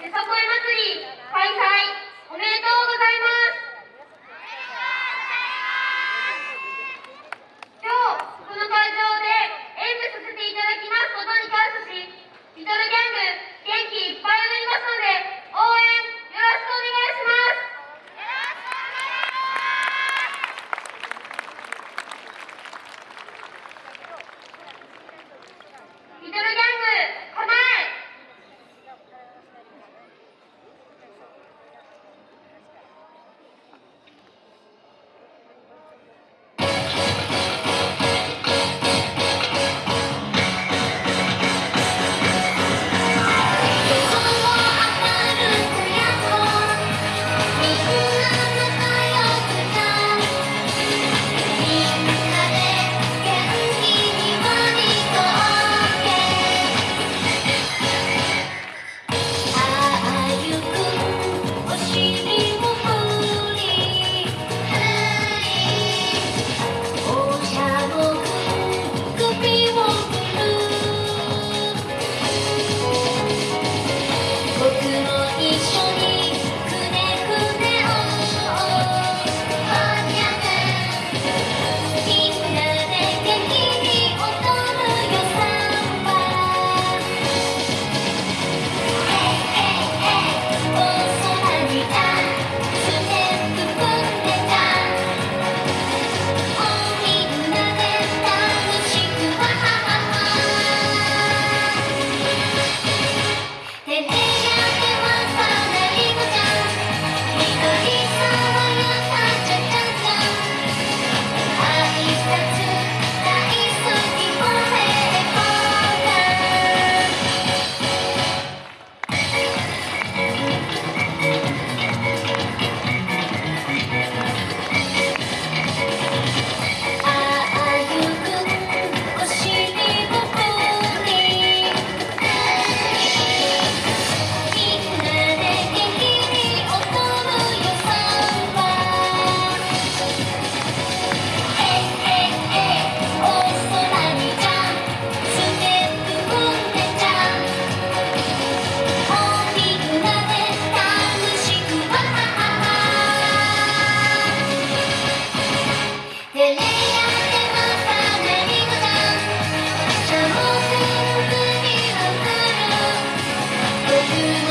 よさこい祭り開催おめでとうございます。you.